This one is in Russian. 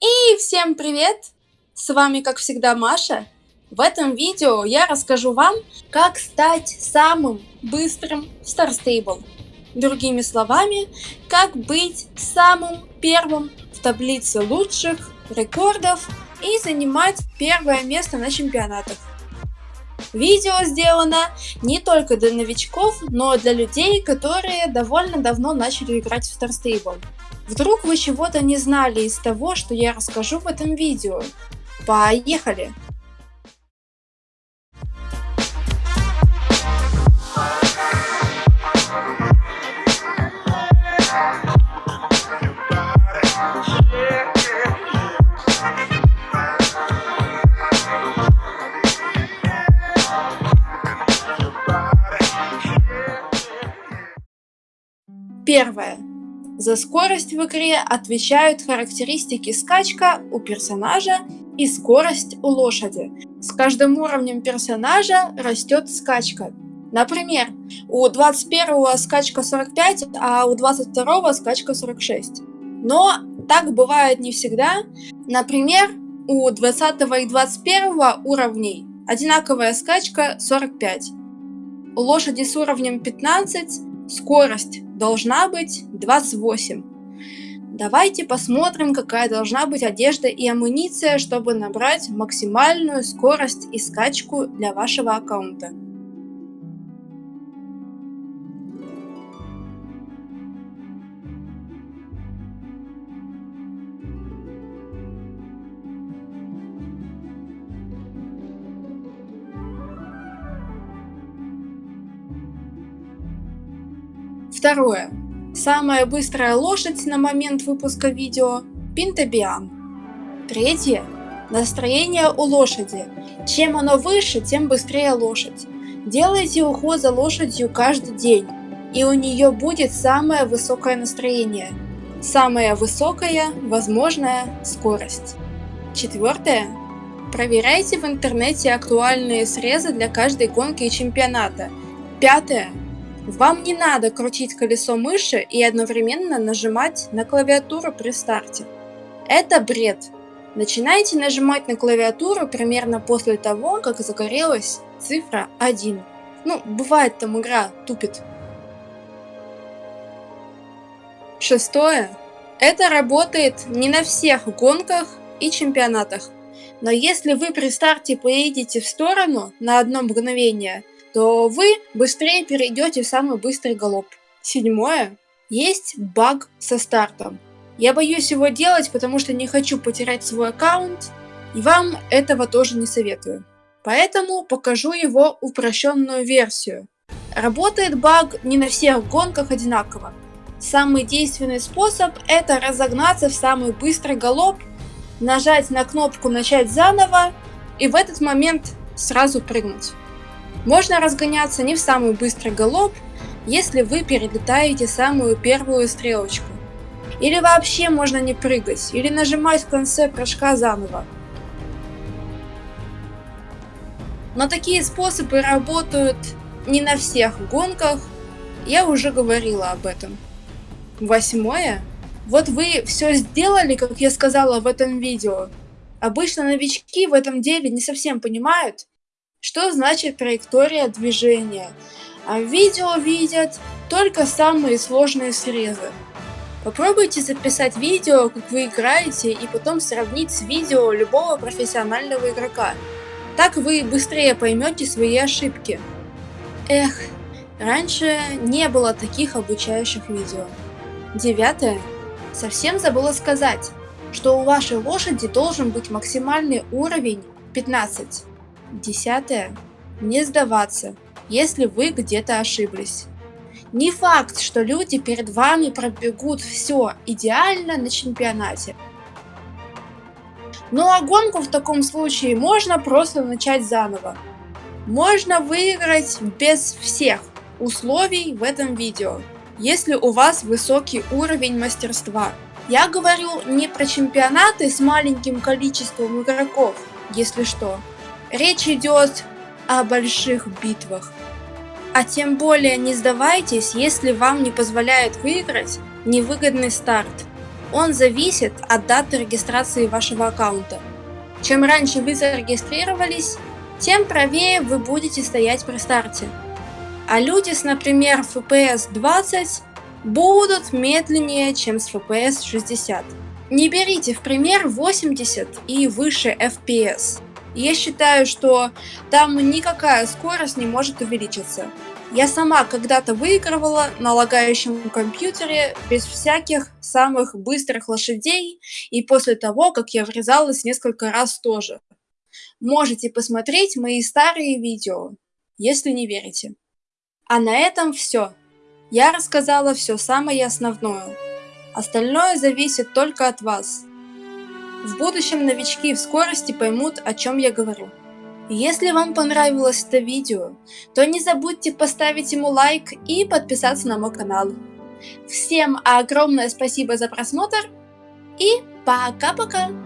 И всем привет! С вами как всегда Маша. В этом видео я расскажу вам, как стать самым быстрым в Star Stable. Другими словами, как быть самым первым в таблице лучших рекордов и занимать первое место на чемпионатах. Видео сделано не только для новичков, но для людей, которые довольно давно начали играть в Stable. Вдруг вы чего-то не знали из того, что я расскажу в этом видео. Поехали! Первое. За скорость в игре отвечают характеристики скачка у персонажа и скорость у лошади. С каждым уровнем персонажа растет скачка. Например, у 21 скачка 45, а у 22 скачка 46. Но так бывает не всегда. Например, у 20 и 21 уровней одинаковая скачка 45. У лошади с уровнем 15 скорость должна быть 28. Давайте посмотрим, какая должна быть одежда и амуниция, чтобы набрать максимальную скорость и скачку для вашего аккаунта. Второе. Самая быстрая лошадь на момент выпуска видео – Пинтобиан. Третье. Настроение у лошади. Чем оно выше, тем быстрее лошадь. Делайте уход за лошадью каждый день, и у нее будет самое высокое настроение. Самая высокая возможная скорость. Четвертое. Проверяйте в интернете актуальные срезы для каждой гонки и чемпионата. Пятое. Вам не надо крутить колесо мыши и одновременно нажимать на клавиатуру при старте. Это бред. Начинайте нажимать на клавиатуру примерно после того, как загорелась цифра 1. Ну, бывает там игра тупит. Шестое. Это работает не на всех гонках и чемпионатах. Но если вы при старте поедете в сторону на одно мгновение – то вы быстрее перейдете в самый быстрый галоп. Седьмое. Есть баг со стартом. Я боюсь его делать, потому что не хочу потерять свой аккаунт, и вам этого тоже не советую. Поэтому покажу его упрощенную версию. Работает баг не на всех гонках одинаково. Самый действенный способ это разогнаться в самый быстрый галоп, нажать на кнопку начать заново и в этот момент сразу прыгнуть. Можно разгоняться не в самый быстрый галоп, если вы перелетаете самую первую стрелочку. Или вообще можно не прыгать, или нажимать в конце прыжка заново. Но такие способы работают не на всех гонках, я уже говорила об этом. Восьмое. Вот вы все сделали, как я сказала в этом видео. Обычно новички в этом деле не совсем понимают, что значит траектория движения? А видео видят только самые сложные срезы. Попробуйте записать видео, как вы играете, и потом сравнить с видео любого профессионального игрока. Так вы быстрее поймете свои ошибки. Эх, раньше не было таких обучающих видео. Девятое. Совсем забыла сказать, что у вашей лошади должен быть максимальный уровень 15. Десятое. Не сдаваться, если вы где-то ошиблись. Не факт, что люди перед вами пробегут все идеально на чемпионате. Ну а гонку в таком случае можно просто начать заново. Можно выиграть без всех условий в этом видео, если у вас высокий уровень мастерства. Я говорю не про чемпионаты с маленьким количеством игроков, если что. Речь идет о больших битвах. А тем более не сдавайтесь, если вам не позволяет выиграть невыгодный старт. Он зависит от даты регистрации вашего аккаунта. Чем раньше вы зарегистрировались, тем правее вы будете стоять при старте. А люди с, например, FPS 20 будут медленнее, чем с FPS 60. Не берите в пример 80 и выше FPS. Я считаю, что там никакая скорость не может увеличиться. Я сама когда-то выигрывала на лагающем компьютере без всяких самых быстрых лошадей и после того, как я врезалась несколько раз тоже. Можете посмотреть мои старые видео, если не верите. А на этом все. Я рассказала все самое основное. Остальное зависит только от вас. В будущем новички в скорости поймут, о чем я говорю. Если вам понравилось это видео, то не забудьте поставить ему лайк и подписаться на мой канал. Всем огромное спасибо за просмотр и пока-пока!